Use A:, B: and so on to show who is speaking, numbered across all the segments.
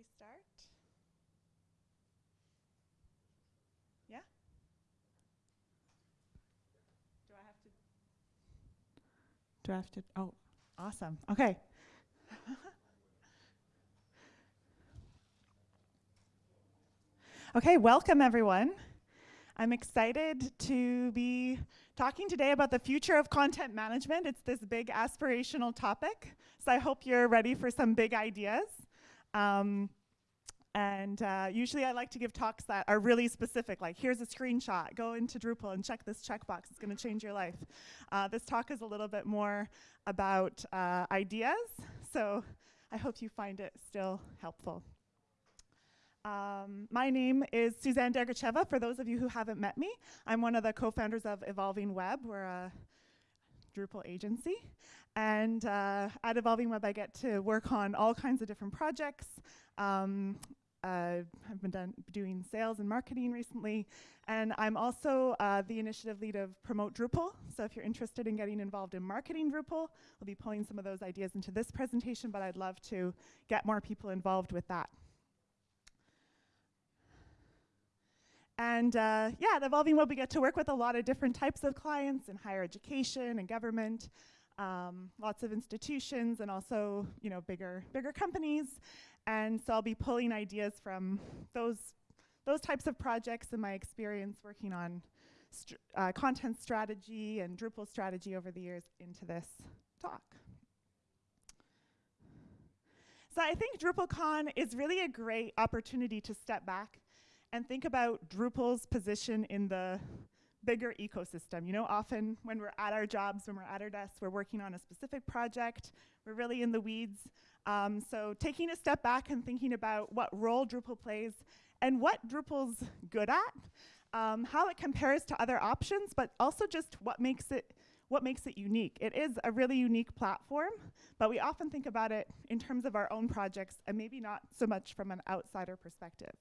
A: we start? Yeah? Do I have to? Do I have to? Oh, awesome. Okay. okay, welcome everyone. I'm excited to be talking today about the future of content management. It's this big aspirational topic, so I hope you're ready for some big ideas. Um, and uh, usually I like to give talks that are really specific, like here's a screenshot, go into Drupal and check this checkbox, it's gonna change your life. Uh, this talk is a little bit more about uh, ideas, so I hope you find it still helpful. Um, my name is Suzanne Dergacheva, for those of you who haven't met me. I'm one of the co-founders of Evolving Web. We're a Drupal agency. And uh, at Evolving Web, I get to work on all kinds of different projects. Um, uh, I've been doing sales and marketing recently, and I'm also uh, the initiative lead of Promote Drupal. So if you're interested in getting involved in marketing Drupal, we'll be pulling some of those ideas into this presentation, but I'd love to get more people involved with that. And uh, yeah, at Evolving Web, we get to work with a lot of different types of clients in higher education and government, um, lots of institutions, and also you know bigger bigger companies. And so I'll be pulling ideas from those those types of projects and my experience working on uh, content strategy and Drupal strategy over the years into this talk. So I think DrupalCon is really a great opportunity to step back and think about Drupal's position in the bigger ecosystem. You know, often when we're at our jobs, when we're at our desks, we're working on a specific project, we're really in the weeds. Um, so taking a step back and thinking about what role Drupal plays and what Drupal's good at, um, how it compares to other options, but also just what makes it what makes it unique. It is a really unique platform, but we often think about it in terms of our own projects and maybe not so much from an outsider perspective.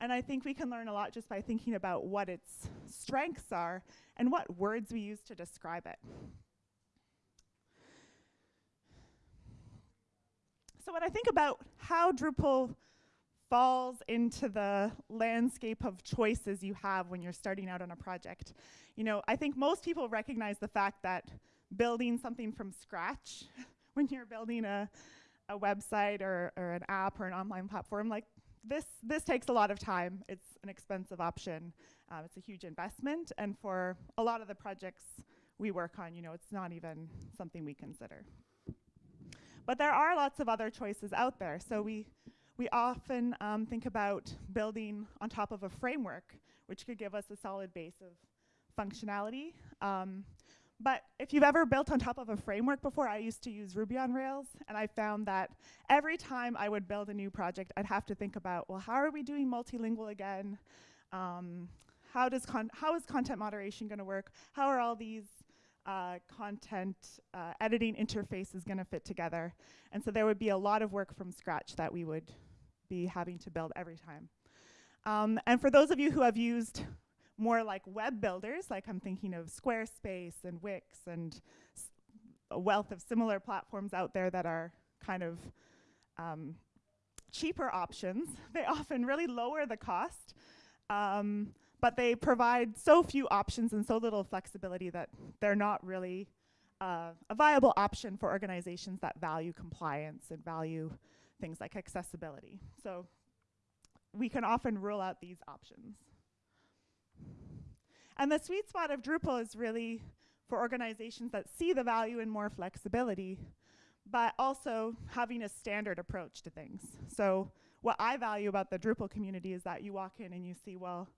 A: And I think we can learn a lot just by thinking about what its strengths are and what words we use to describe it. So when I think about how Drupal falls into the landscape of choices you have when you're starting out on a project, you know, I think most people recognize the fact that building something from scratch when you're building a, a website or, or an app or an online platform, like this, this takes a lot of time. It's an expensive option. Um, it's a huge investment. And for a lot of the projects we work on, you know, it's not even something we consider. But there are lots of other choices out there. So we, we often um, think about building on top of a framework, which could give us a solid base of functionality. Um, but if you've ever built on top of a framework before, I used to use Ruby on Rails, and I found that every time I would build a new project, I'd have to think about, well, how are we doing multilingual again? Um, how, does how is content moderation going to work? How are all these uh, content uh, editing interfaces going to fit together? And so there would be a lot of work from scratch that we would be having to build every time. Um, and for those of you who have used more like web builders, like I'm thinking of Squarespace and Wix and a wealth of similar platforms out there that are kind of um, cheaper options. They often really lower the cost, um, but they provide so few options and so little flexibility that they're not really uh, a viable option for organizations that value compliance and value things like accessibility. So we can often rule out these options. And the sweet spot of Drupal is really for organizations that see the value in more flexibility, but also having a standard approach to things. So what I value about the Drupal community is that you walk in and you see, well,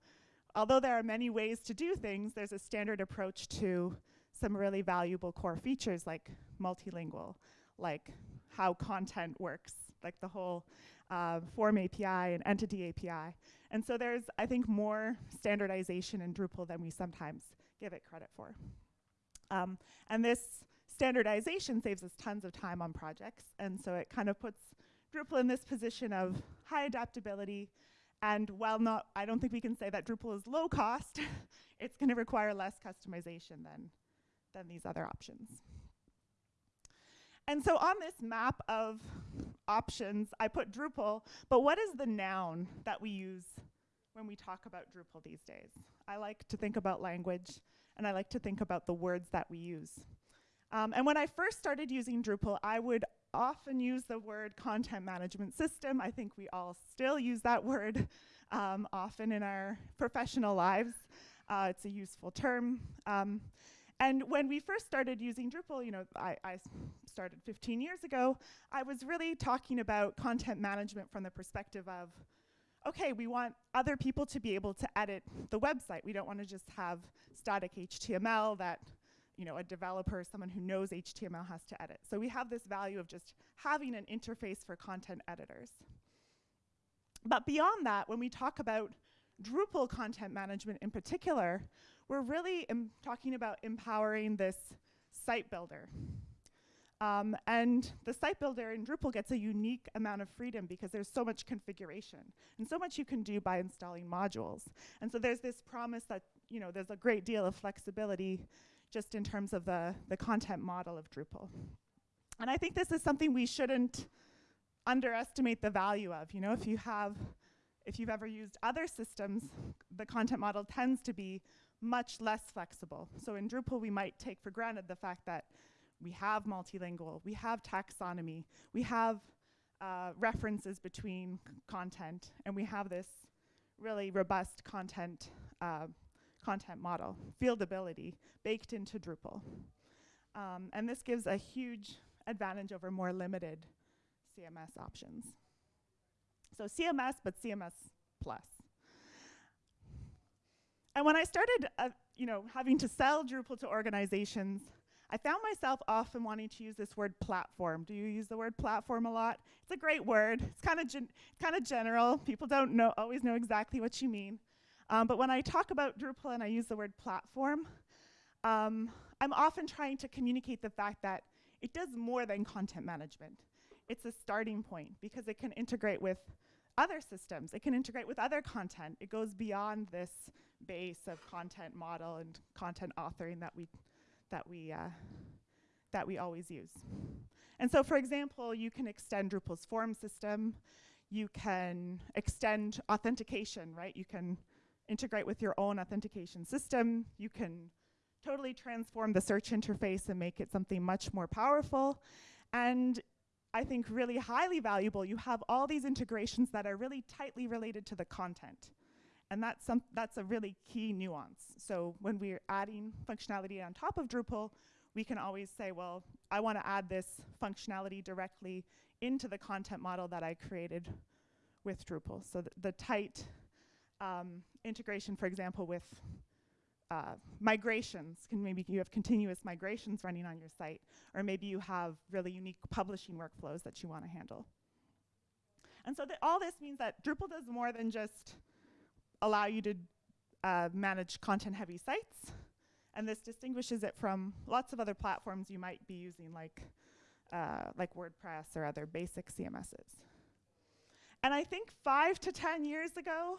A: although there are many ways to do things, there's a standard approach to some really valuable core features like multilingual, like how content works, like the whole uh, form API and entity API. And so there's, I think, more standardization in Drupal than we sometimes give it credit for. Um, and this standardization saves us tons of time on projects. And so it kind of puts Drupal in this position of high adaptability. And while not, I don't think we can say that Drupal is low cost, it's going to require less customization than, than these other options. And so on this map of options, I put Drupal, but what is the noun that we use when we talk about Drupal these days? I like to think about language, and I like to think about the words that we use. Um, and when I first started using Drupal, I would often use the word content management system. I think we all still use that word um, often in our professional lives. Uh, it's a useful term. Um, and when we first started using Drupal, you know, I, I started 15 years ago, I was really talking about content management from the perspective of, okay, we want other people to be able to edit the website. We don't want to just have static HTML that you know, a developer, someone who knows HTML has to edit. So we have this value of just having an interface for content editors. But beyond that, when we talk about Drupal content management in particular, we're really talking about empowering this site builder. Um, and the site builder in Drupal gets a unique amount of freedom because there's so much configuration and so much you can do by installing modules. And so there's this promise that you know there's a great deal of flexibility just in terms of the, the content model of Drupal. And I think this is something we shouldn't underestimate the value of. You know, if you have, if you've ever used other systems, the content model tends to be much less flexible. So in Drupal, we might take for granted the fact that we have multilingual, we have taxonomy, we have uh, references between content, and we have this really robust content uh, content model, fieldability, baked into Drupal. Um, and this gives a huge advantage over more limited CMS options. So CMS, but CMS plus. And when I started, uh, you know, having to sell Drupal to organizations, I found myself often wanting to use this word platform. Do you use the word platform a lot? It's a great word. It's kind of kind of general. People don't know always know exactly what you mean. Um, but when I talk about Drupal and I use the word platform, um, I'm often trying to communicate the fact that it does more than content management. It's a starting point because it can integrate with other systems. It can integrate with other content. It goes beyond this base of content model and content authoring that we that we uh, that we always use. And so, for example, you can extend Drupal's form system. You can extend authentication, right? You can integrate with your own authentication system. You can totally transform the search interface and make it something much more powerful. And I think really highly valuable, you have all these integrations that are really tightly related to the content. And that's, some that's a really key nuance. So when we're adding functionality on top of Drupal, we can always say, well, I want to add this functionality directly into the content model that I created with Drupal. So th the tight um, integration, for example, with uh, migrations. Can maybe you have continuous migrations running on your site, or maybe you have really unique publishing workflows that you want to handle. And so all this means that Drupal does more than just allow you to uh, manage content-heavy sites, and this distinguishes it from lots of other platforms you might be using, like uh, like WordPress or other basic CMSs. And I think five to 10 years ago,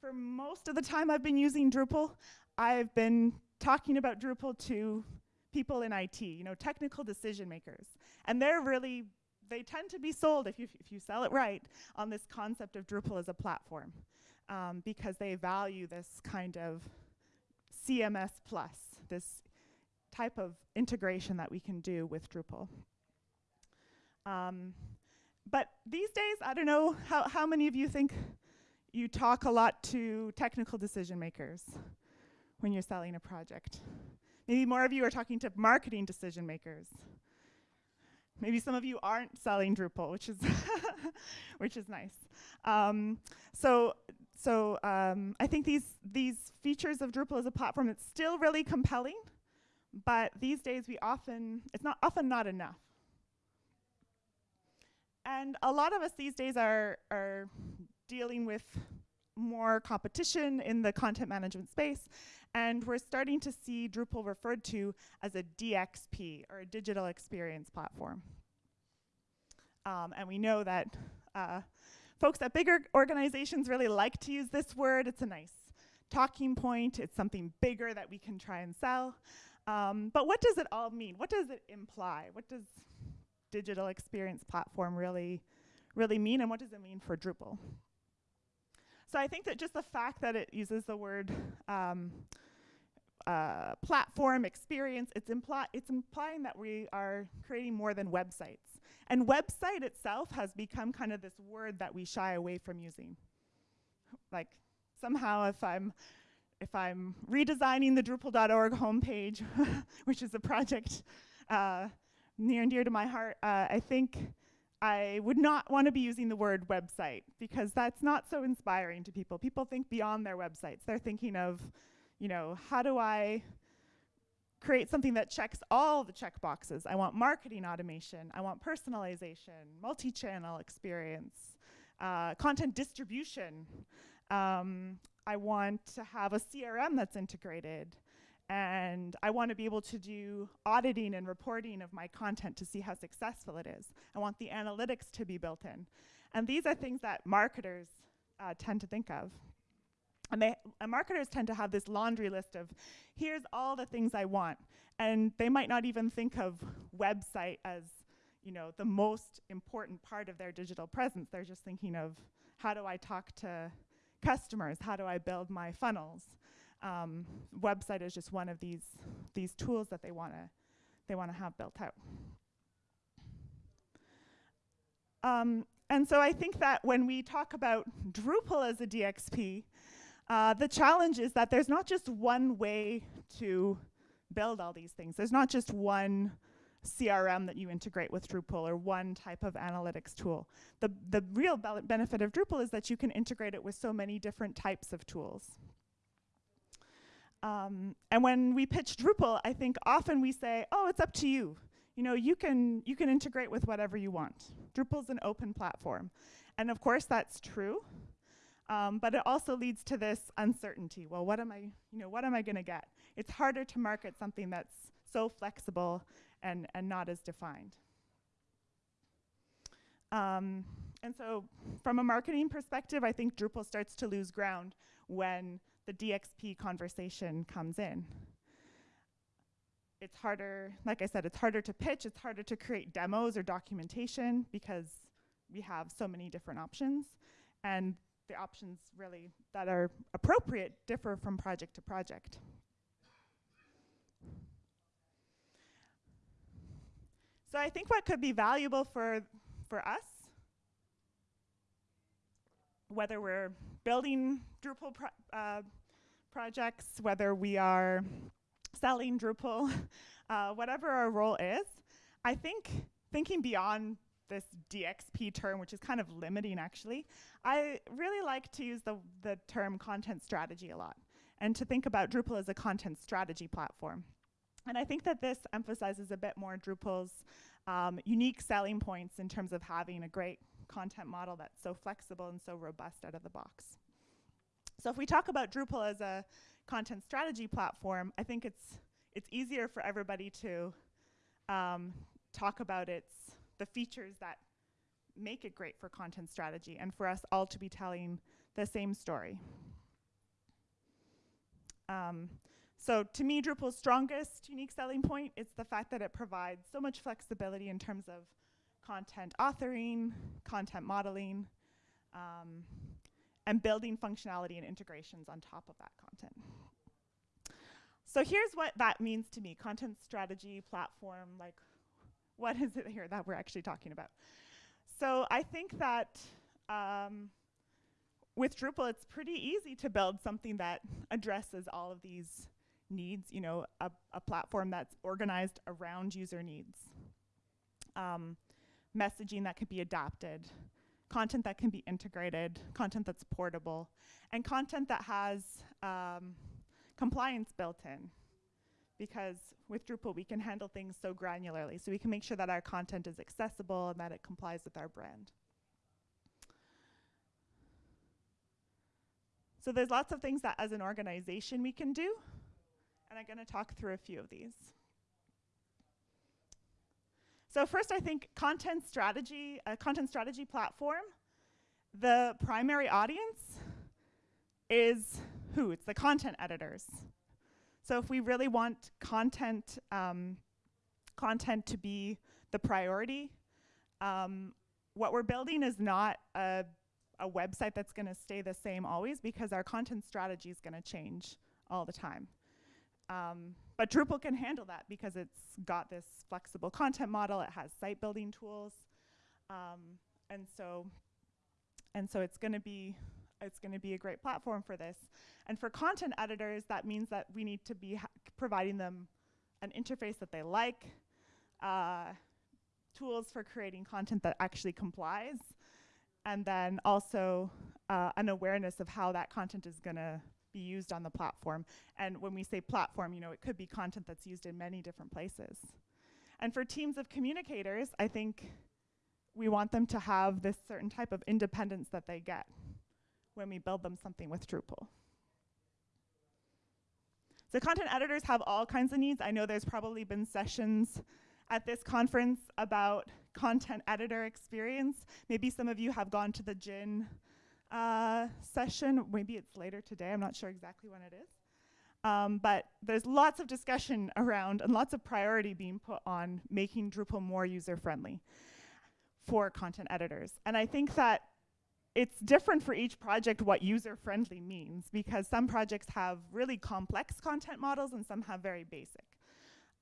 A: for most of the time I've been using Drupal, I've been talking about Drupal to people in IT, you know, technical decision makers. And they're really, they tend to be sold, if you, if you sell it right, on this concept of Drupal as a platform um, because they value this kind of CMS plus, this type of integration that we can do with Drupal. Um, but these days, I don't know how, how many of you think you talk a lot to technical decision makers when you're selling a project. Maybe more of you are talking to marketing decision makers. Maybe some of you aren't selling Drupal, which is which is nice. Um, so so um, I think these these features of Drupal as a platform it's still really compelling, but these days we often it's not often not enough. And a lot of us these days are are dealing with more competition in the content management space. And we're starting to see Drupal referred to as a DXP, or a digital experience platform. Um, and we know that uh, folks at bigger organizations really like to use this word. It's a nice talking point. It's something bigger that we can try and sell. Um, but what does it all mean? What does it imply? What does digital experience platform really, really mean and what does it mean for Drupal? So I think that just the fact that it uses the word um, uh, platform experience, it's, impli it's implying that we are creating more than websites. And website itself has become kind of this word that we shy away from using. Like somehow if I'm if I'm redesigning the Drupal.org homepage, which is a project uh, near and dear to my heart, uh, I think I would not want to be using the word website because that's not so inspiring to people. People think beyond their websites. They're thinking of, you know, how do I create something that checks all the check boxes? I want marketing automation. I want personalization, multi-channel experience, uh, content distribution. Um, I want to have a CRM that's integrated and I want to be able to do auditing and reporting of my content to see how successful it is. I want the analytics to be built in. And these are things that marketers uh, tend to think of. And, they, marketers tend to have this laundry list of, here's all the things I want. And they might not even think of website as you know, the most important part of their digital presence. They're just thinking of, how do I talk to customers? How do I build my funnels? um, website is just one of these these tools that they want to they want to have built out. Um, and so I think that when we talk about Drupal as a DXP, uh, the challenge is that there's not just one way to build all these things. There's not just one CRM that you integrate with Drupal or one type of analytics tool. The, the real benefit of Drupal is that you can integrate it with so many different types of tools. Um, and when we pitch Drupal, I think often we say, oh, it's up to you. You know, you can, you can integrate with whatever you want. Drupal's an open platform. And of course, that's true. Um, but it also leads to this uncertainty. Well, what am I, you know, what am I going to get? It's harder to market something that's so flexible and, and not as defined. Um, and so from a marketing perspective, I think Drupal starts to lose ground when the DXP conversation comes in. It's harder, like I said, it's harder to pitch, it's harder to create demos or documentation because we have so many different options. And the options really that are appropriate differ from project to project. So I think what could be valuable for, for us, whether we're building Drupal pro uh, projects, whether we are selling Drupal, uh, whatever our role is, I think thinking beyond this DXP term, which is kind of limiting actually, I really like to use the, the term content strategy a lot and to think about Drupal as a content strategy platform. And I think that this emphasizes a bit more Drupal's um, unique selling points in terms of having a great content model that's so flexible and so robust out of the box. So if we talk about Drupal as a content strategy platform, I think it's it's easier for everybody to um, talk about its the features that make it great for content strategy and for us all to be telling the same story. Um, so to me, Drupal's strongest unique selling point is the fact that it provides so much flexibility in terms of content authoring, content modeling, um, and building functionality and integrations on top of that content. So here's what that means to me, content strategy, platform, like what is it here that we're actually talking about? So I think that um, with Drupal, it's pretty easy to build something that addresses all of these needs, you know, a, a platform that's organized around user needs. Um, messaging that could be adapted, content that can be integrated, content that's portable, and content that has um, compliance built in. Because with Drupal, we can handle things so granularly, so we can make sure that our content is accessible and that it complies with our brand. So there's lots of things that as an organization we can do, and I'm going to talk through a few of these. So first, I think content strategy, a content strategy platform, the primary audience is who? It's the content editors. So if we really want content, um, content to be the priority, Um, what we're building is not a, a website that's going to stay the same always because our content strategy is going to change all the time. Um, but Drupal can handle that because it's got this flexible content model. It has site building tools, um, and so and so it's going to be it's going to be a great platform for this. And for content editors, that means that we need to be providing them an interface that they like, uh, tools for creating content that actually complies, and then also uh, an awareness of how that content is going to be used on the platform. And when we say platform, you know, it could be content that's used in many different places. And for teams of communicators, I think we want them to have this certain type of independence that they get when we build them something with Drupal. So content editors have all kinds of needs. I know there's probably been sessions at this conference about content editor experience. Maybe some of you have gone to the Gin uh, session. Maybe it's later today. I'm not sure exactly when it is. Um, but there's lots of discussion around and lots of priority being put on making Drupal more user-friendly for content editors. And I think that it's different for each project what user-friendly means because some projects have really complex content models and some have very basic.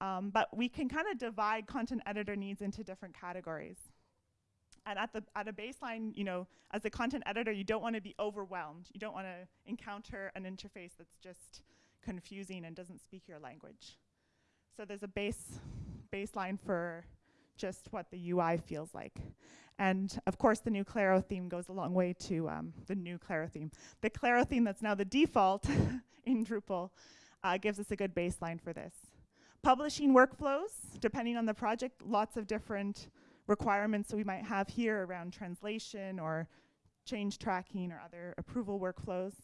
A: Um, but we can kind of divide content editor needs into different categories. And at, the, at a baseline, you know, as a content editor, you don't want to be overwhelmed. You don't want to encounter an interface that's just confusing and doesn't speak your language. So there's a base baseline for just what the UI feels like. And of course, the new Claro theme goes a long way to um, the new Claro theme. The Claro theme that's now the default in Drupal uh, gives us a good baseline for this. Publishing workflows, depending on the project, lots of different requirements that we might have here around translation or change tracking or other approval workflows.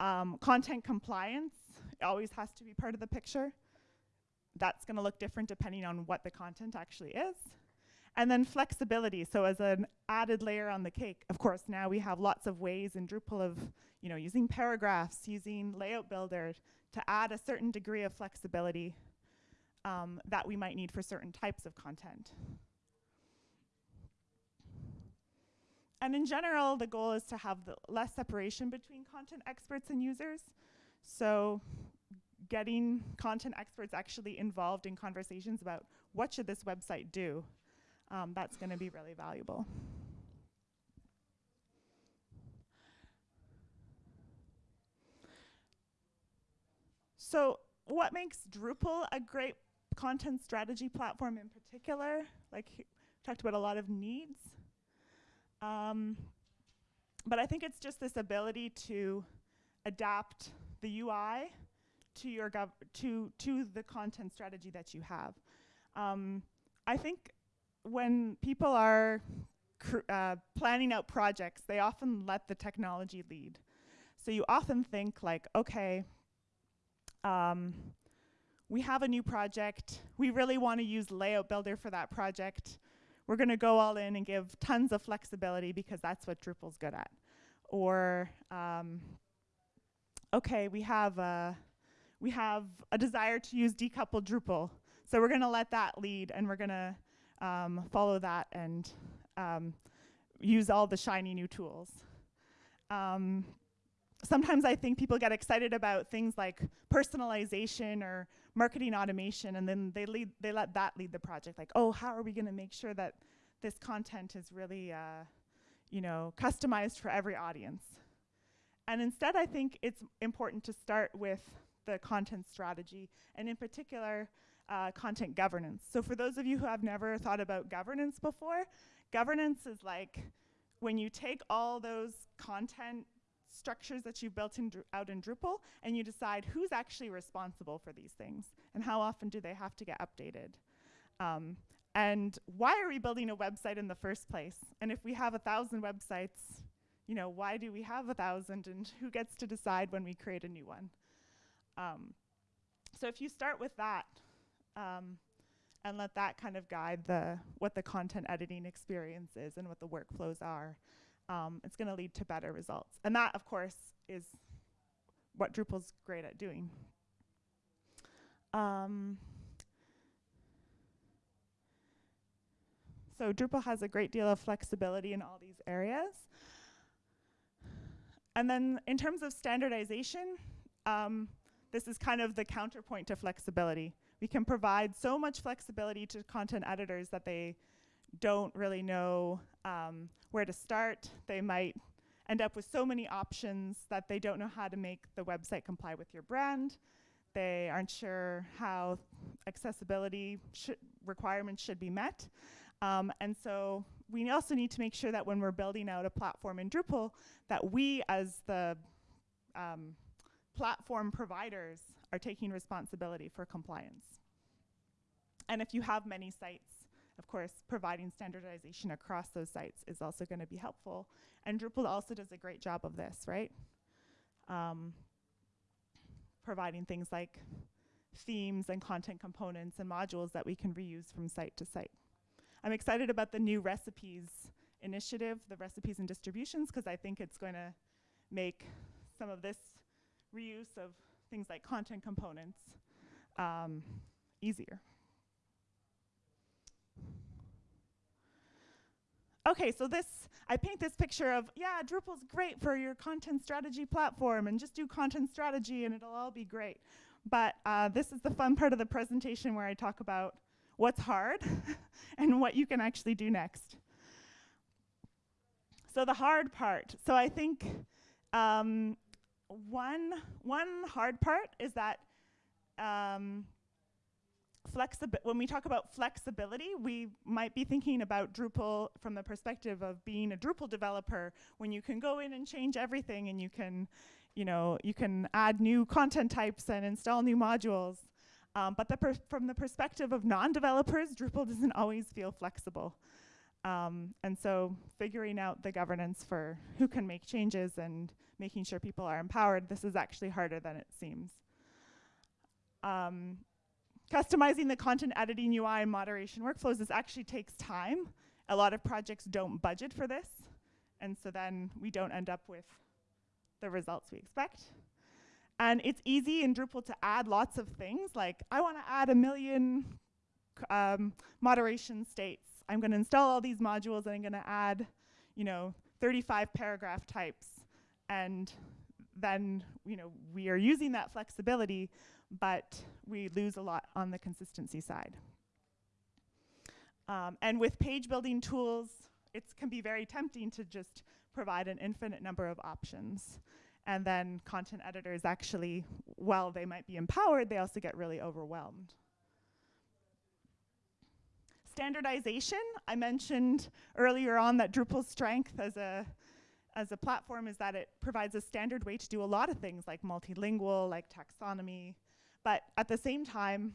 A: Um, content compliance always has to be part of the picture. That's going to look different depending on what the content actually is. And then flexibility. So as an added layer on the cake, of course, now we have lots of ways in Drupal of, you know, using paragraphs, using layout builder to add a certain degree of flexibility um, that we might need for certain types of content. And in general, the goal is to have less separation between content experts and users. So getting content experts actually involved in conversations about what should this website do, um, that's going to be really valuable. So what makes Drupal a great content strategy platform in particular? Like, talked about a lot of needs. Um, but I think it's just this ability to adapt the UI to your gov to to the content strategy that you have. Um, I think when people are uh, planning out projects, they often let the technology lead. So you often think like, okay, um, we have a new project. We really want to use Layout Builder for that project. We're going to go all in and give tons of flexibility because that's what Drupal's good at. Or, um, okay, we have a we have a desire to use decoupled Drupal. So we're going to let that lead and we're going to um, follow that and um, use all the shiny new tools. Um, sometimes I think people get excited about things like personalization or marketing automation and then they, lead, they let that lead the project. Like, oh, how are we going to make sure that this content is really uh, you know, customized for every audience? And instead, I think it's important to start with the content strategy, and in particular, uh, content governance. So for those of you who have never thought about governance before, governance is like when you take all those content structures that you've built in out in Drupal and you decide who's actually responsible for these things and how often do they have to get updated. Um, and why are we building a website in the first place? And if we have a thousand websites, you know, why do we have a thousand and who gets to decide when we create a new one? Um, so if you start with that um, and let that kind of guide the what the content editing experience is and what the workflows are, um, it's going to lead to better results. And that, of course, is what Drupal's great at doing. Um, So Drupal has a great deal of flexibility in all these areas. And then in terms of standardization, um, this is kind of the counterpoint to flexibility. We can provide so much flexibility to content editors that they don't really know um, where to start. They might end up with so many options that they don't know how to make the website comply with your brand. They aren't sure how accessibility requirements should be met. Um, and so we also need to make sure that when we're building out a platform in Drupal, that we as the um, platform providers are taking responsibility for compliance. And if you have many sites, of course, providing standardization across those sites is also going to be helpful. And Drupal also does a great job of this, right? Um, providing things like themes and content components and modules that we can reuse from site to site. I'm excited about the new recipes initiative, the recipes and distributions, because I think it's going to make some of this reuse of things like content components um, easier. Okay, so this, I paint this picture of, yeah, Drupal's great for your content strategy platform and just do content strategy and it'll all be great. But uh, this is the fun part of the presentation where I talk about what's hard and what you can actually do next. So the hard part. So I think um, one, one hard part is that um, when we talk about flexibility, we might be thinking about Drupal from the perspective of being a Drupal developer when you can go in and change everything and you can, you know, you can add new content types and install new modules. Um, but the from the perspective of non-developers, Drupal doesn't always feel flexible. Um, and so figuring out the governance for who can make changes and making sure people are empowered, this is actually harder than it seems. Um, customizing the content editing UI and moderation workflows, this actually takes time. A lot of projects don't budget for this, and so then we don't end up with the results we expect. And it's easy in Drupal to add lots of things, like I want to add a million um, moderation states. I'm going to install all these modules and I'm going to add, you know, 35 paragraph types. And then, you know, we are using that flexibility, but we lose a lot on the consistency side. Um, and with page building tools, it can be very tempting to just provide an infinite number of options. And then content editors actually, while they might be empowered, they also get really overwhelmed. Standardization, I mentioned earlier on that Drupal's strength as a, as a platform is that it provides a standard way to do a lot of things like multilingual, like taxonomy. But at the same time,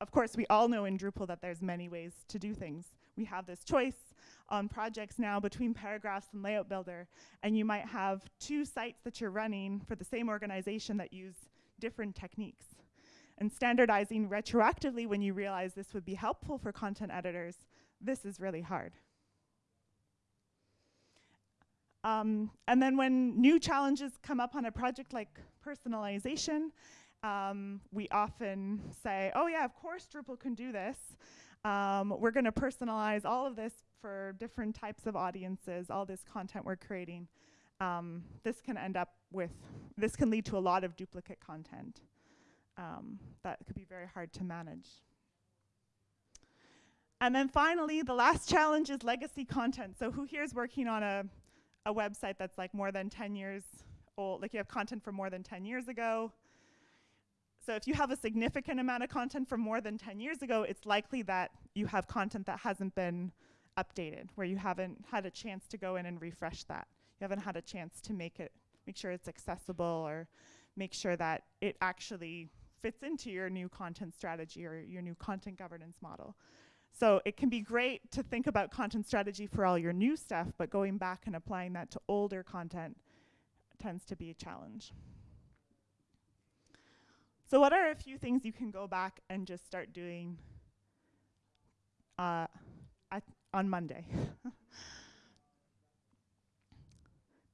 A: of course, we all know in Drupal that there's many ways to do things. We have this choice on projects now between paragraphs and layout builder, and you might have two sites that you're running for the same organization that use different techniques. And standardizing retroactively when you realize this would be helpful for content editors, this is really hard. Um, and then when new challenges come up on a project like personalization, um, we often say, oh yeah, of course Drupal can do this. Um, we're going to personalize all of this for different types of audiences, all this content we're creating, um, this can end up with, this can lead to a lot of duplicate content um, that could be very hard to manage. And then finally, the last challenge is legacy content. So who here is working on a, a website that's like more than 10 years old, like you have content from more than 10 years ago? So if you have a significant amount of content from more than 10 years ago, it's likely that you have content that hasn't been updated, where you haven't had a chance to go in and refresh that. You haven't had a chance to make it, make sure it's accessible or make sure that it actually fits into your new content strategy or your new content governance model. So it can be great to think about content strategy for all your new stuff, but going back and applying that to older content tends to be a challenge. So what are a few things you can go back and just start doing uh, on Monday.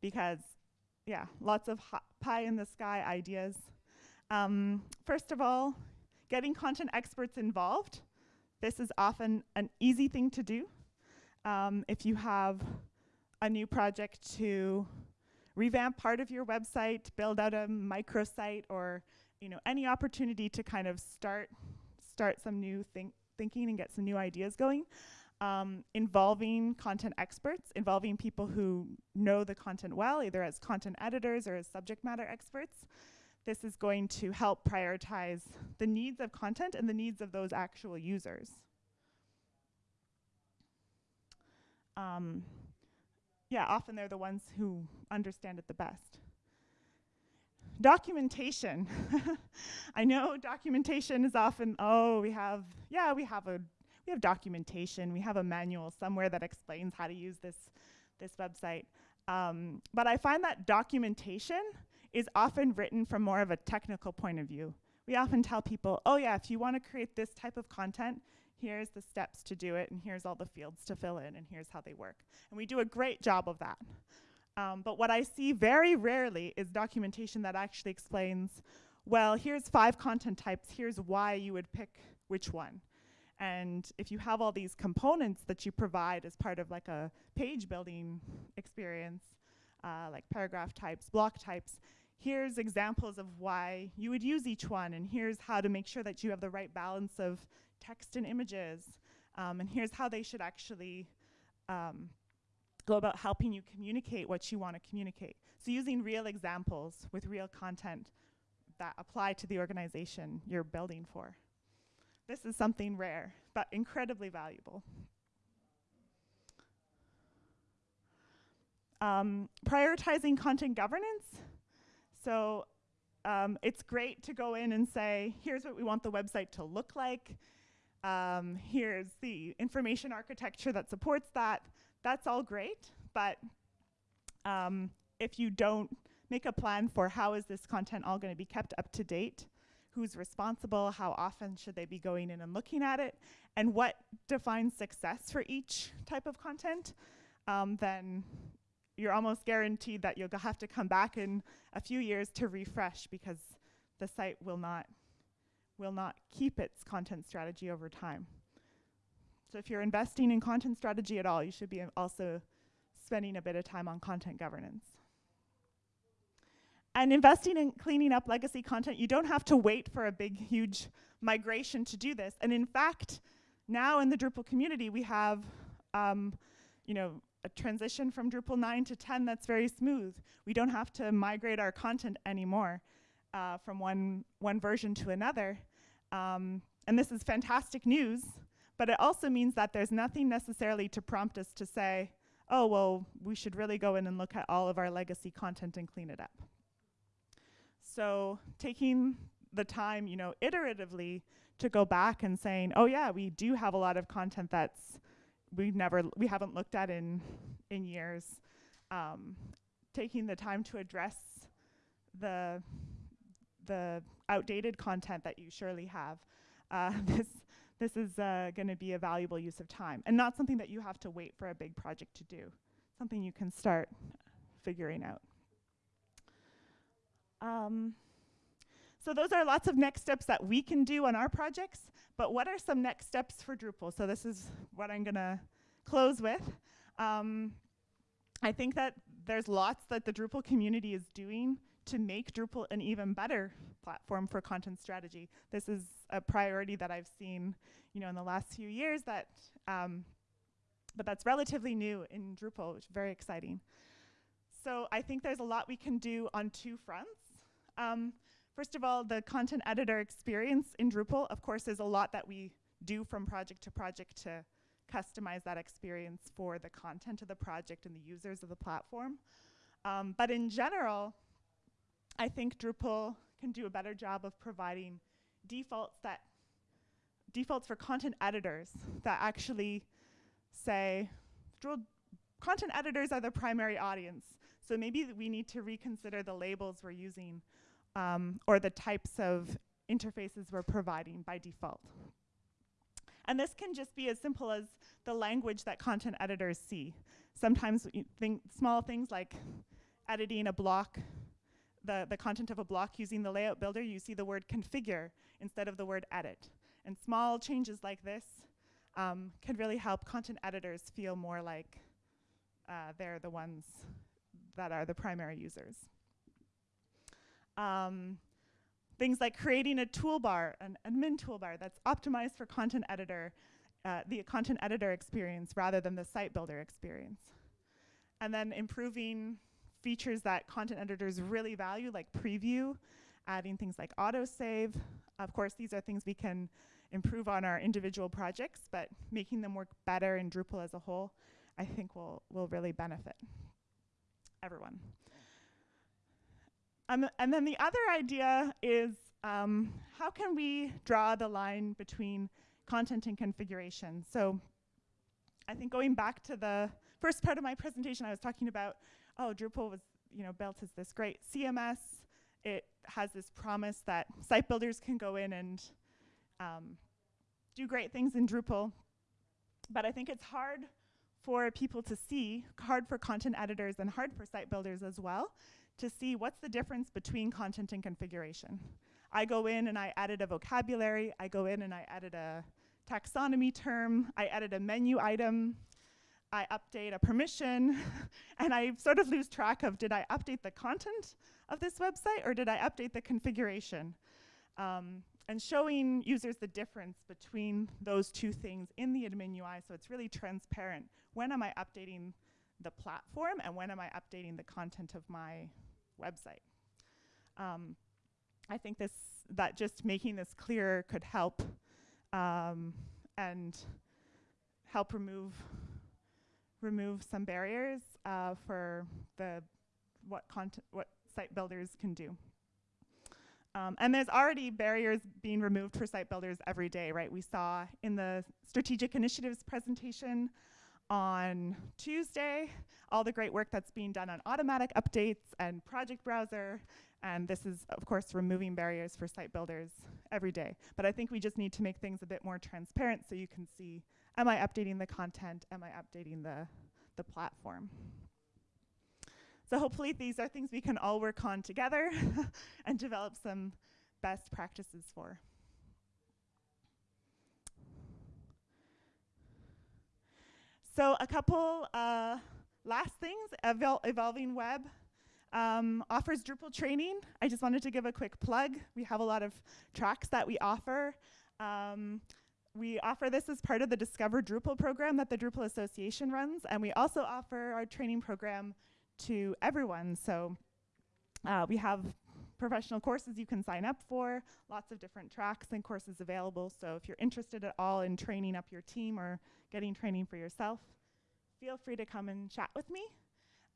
A: because, yeah, lots of pie in the sky ideas. Um, first of all, getting content experts involved. This is often an easy thing to do. Um, if you have a new project to revamp part of your website, build out a microsite, or you know any opportunity to kind of start start some new think thinking and get some new ideas going. Um, involving content experts, involving people who know the content well, either as content editors or as subject matter experts. This is going to help prioritize the needs of content and the needs of those actual users. Um, yeah, often they're the ones who understand it the best. Documentation. I know documentation is often, oh, we have, yeah, we have a, we have documentation, we have a manual somewhere that explains how to use this, this website. Um, but I find that documentation is often written from more of a technical point of view. We often tell people, oh yeah, if you want to create this type of content, here's the steps to do it, and here's all the fields to fill in, and here's how they work. And we do a great job of that. Um, but what I see very rarely is documentation that actually explains, well, here's five content types, here's why you would pick which one. And if you have all these components that you provide as part of like a page building experience, uh, like paragraph types, block types, here's examples of why you would use each one, and here's how to make sure that you have the right balance of text and images, um, and here's how they should actually um, go about helping you communicate what you want to communicate. So using real examples with real content that apply to the organization you're building for. This is something rare, but incredibly valuable. Um, prioritizing content governance. So um, it's great to go in and say, here's what we want the website to look like. Um, here's the information architecture that supports that. That's all great, but um, if you don't make a plan for how is this content all going to be kept up to date, who's responsible, how often should they be going in and looking at it, and what defines success for each type of content, um, then you're almost guaranteed that you'll have to come back in a few years to refresh because the site will not will not keep its content strategy over time. So if you're investing in content strategy at all, you should be also spending a bit of time on content governance. And investing in cleaning up legacy content, you don't have to wait for a big, huge migration to do this. And in fact, now in the Drupal community, we have um, you know, a transition from Drupal 9 to 10 that's very smooth. We don't have to migrate our content anymore uh, from one, one version to another. Um, and this is fantastic news, but it also means that there's nothing necessarily to prompt us to say, oh, well, we should really go in and look at all of our legacy content and clean it up. So taking the time, you know, iteratively to go back and saying, oh yeah, we do have a lot of content that's we never we haven't looked at in in years. Um, taking the time to address the the outdated content that you surely have. Uh, this this is uh, going to be a valuable use of time and not something that you have to wait for a big project to do. Something you can start figuring out. Um, so those are lots of next steps that we can do on our projects, but what are some next steps for Drupal? So this is what I'm going to close with. Um, I think that there's lots that the Drupal community is doing to make Drupal an even better platform for content strategy. This is a priority that I've seen, you know, in the last few years that, um, but that's relatively new in Drupal, which is very exciting. So I think there's a lot we can do on two fronts. Um, first of all, the content editor experience in Drupal, of course, is a lot that we do from project to project to customize that experience for the content of the project and the users of the platform. Um, but in general, I think Drupal can do a better job of providing defaults that defaults for content editors that actually say content editors are the primary audience. So maybe we need to reconsider the labels we're using um, or the types of interfaces we're providing by default. And this can just be as simple as the language that content editors see. Sometimes think small things like editing a block, the, the content of a block using the layout builder, you see the word configure instead of the word edit. And small changes like this um, can really help content editors feel more like uh, they're the ones that are the primary users. Um, things like creating a toolbar, an admin toolbar that's optimized for content editor, uh, the content editor experience rather than the site builder experience. And then improving features that content editors really value, like preview, adding things like autosave. Of course, these are things we can improve on our individual projects, but making them work better in Drupal as a whole, I think will, will really benefit everyone. Um, and then the other idea is um, how can we draw the line between content and configuration? So I think going back to the first part of my presentation, I was talking about, oh, Drupal was you know built as this great CMS. It has this promise that site builders can go in and um, do great things in Drupal. But I think it's hard for people to see, hard for content editors and hard for site builders as well, to see what's the difference between content and configuration. I go in and I edit a vocabulary, I go in and I edit a taxonomy term, I edit a menu item, I update a permission, and I sort of lose track of did I update the content of this website or did I update the configuration? Um, and showing users the difference between those two things in the admin UI so it's really transparent. When am I updating the platform and when am I updating the content of my website? Um, I think this that just making this clearer could help um, and help remove remove some barriers uh, for the what content what site builders can do. Um, and there's already barriers being removed for site builders every day, right? We saw in the strategic initiatives presentation on Tuesday all the great work that's being done on automatic updates and project browser. And this is, of course, removing barriers for site builders every day. But I think we just need to make things a bit more transparent so you can see, am I updating the content? Am I updating the, the platform? So hopefully these are things we can all work on together and develop some best practices for. So a couple uh, last things, Evol Evolving Web um, offers Drupal training. I just wanted to give a quick plug. We have a lot of tracks that we offer. Um, we offer this as part of the Discover Drupal program that the Drupal Association runs, and we also offer our training program to everyone. So uh, we have professional courses you can sign up for, lots of different tracks and courses available. So if you're interested at all in training up your team or getting training for yourself, feel free to come and chat with me.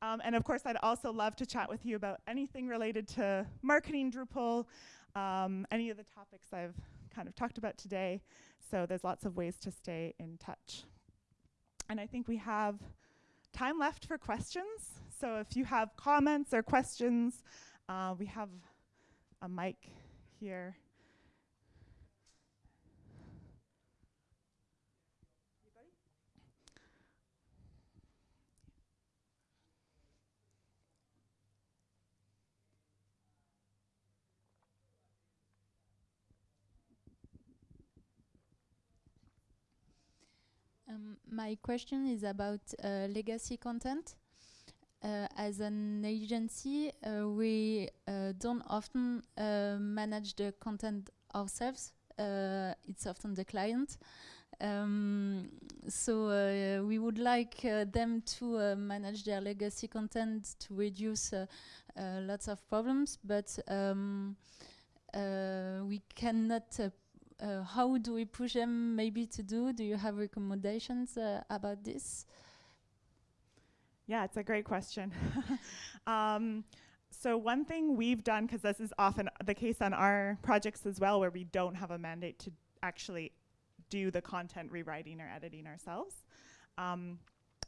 A: Um, and of course, I'd also love to chat with you about anything related to marketing Drupal, um, any of the topics I've kind of talked about today. So there's lots of ways to stay in touch. And I think we have time left for questions. So if you have comments or questions, uh, we have a mic here.
B: Um, my question is about uh, legacy content. Uh, as an agency, uh, we uh, don't often uh, manage the content ourselves. Uh, it's often the client. Um, so we would like them to manage their legacy content to reduce lots of problems, but um, we cannot uh, how do we push them maybe to do? Do you have recommendations uh, about this?
A: Yeah, it's a great question. um, so one thing we've done, because this is often the case on our projects as well, where we don't have a mandate to actually do the content rewriting or editing ourselves. Um,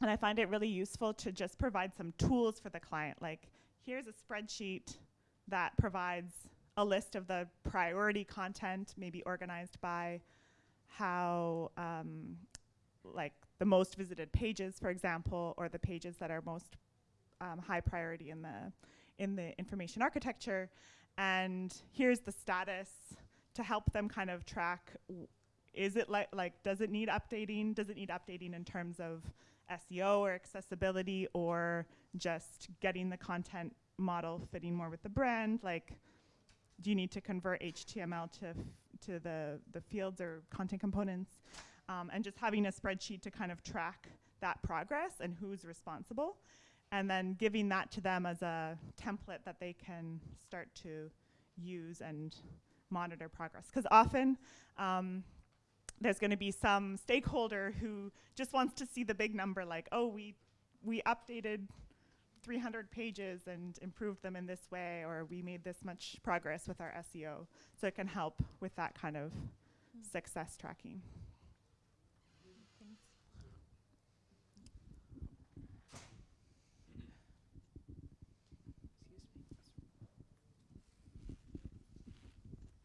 A: and I find it really useful to just provide some tools for the client. Like, here's a spreadsheet that provides a list of the priority content, maybe organized by how, um, like the most visited pages, for example, or the pages that are most um, high priority in the in the information architecture. And here's the status to help them kind of track is it like like does it need updating? Does it need updating in terms of SEO or accessibility or just getting the content model fitting more with the brand? Like, do you need to convert HTML to to the the fields or content components? Um, and just having a spreadsheet to kind of track that progress and who's responsible, and then giving that to them as a template that they can start to use and monitor progress. Because often um, there's going to be some stakeholder who just wants to see the big number, like, oh, we we updated 300 pages and improved them in this way, or we made this much progress with our SEO. So it can help with that kind of success tracking.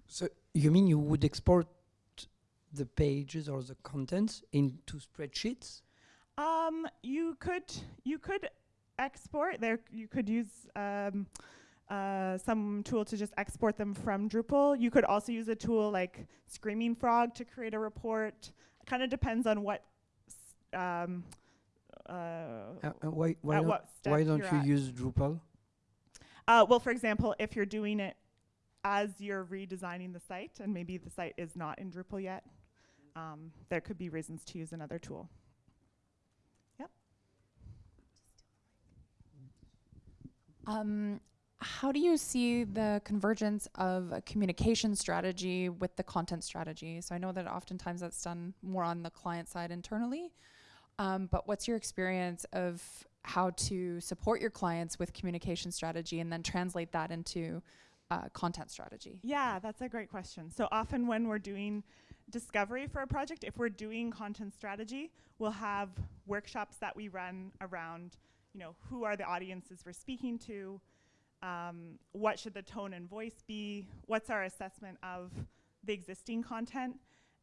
C: So you mean you would export the pages or the contents into spreadsheets?
A: Um, you could you could export there. You could use um, uh, some tool to just export them from Drupal. You could also use a tool like Screaming Frog to create a report. It kind of depends on what. Um, uh,
C: Uh, uh, why why
A: at
C: don't,
A: what
C: why don't you
A: at.
C: use Drupal?
A: Uh, well, for example, if you're doing it as you're redesigning the site, and maybe the site is not in Drupal yet, um, there could be reasons to use another tool.
D: Um, how do you see the convergence of a communication strategy with the content strategy? So I know that oftentimes that's done more on the client side internally, um, but what's your experience of how to support your clients with communication strategy and then translate that into uh, content strategy?
A: Yeah, that's a great question. So often when we're doing discovery for a project, if we're doing content strategy, we'll have workshops that we run around, you know, who are the audiences we're speaking to, um, what should the tone and voice be, what's our assessment of the existing content,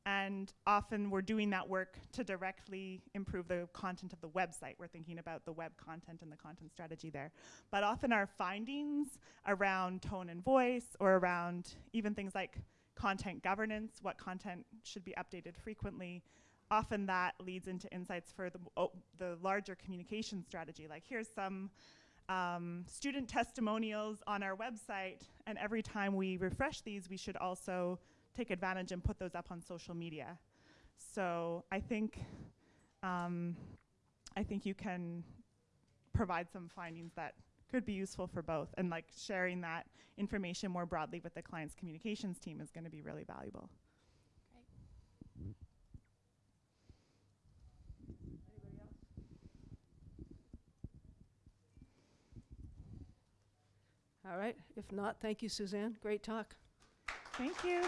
A: and often we're doing that work to directly improve the content of the website. We're thinking about the web content and the content strategy there. But often our findings around tone and voice or around even things like content governance, what content should be updated frequently, often that leads into insights for the, m- o- the larger communication strategy. Like here's some um, student testimonials on our website, and every time we refresh these, we should also take advantage and put those up on social media. So I think um, I think you can provide some findings that could be useful for both, and like sharing that information more broadly with the client's communications team is going to be really valuable.
E: All right, if not, thank you, Suzanne. Great talk.
A: Thank you.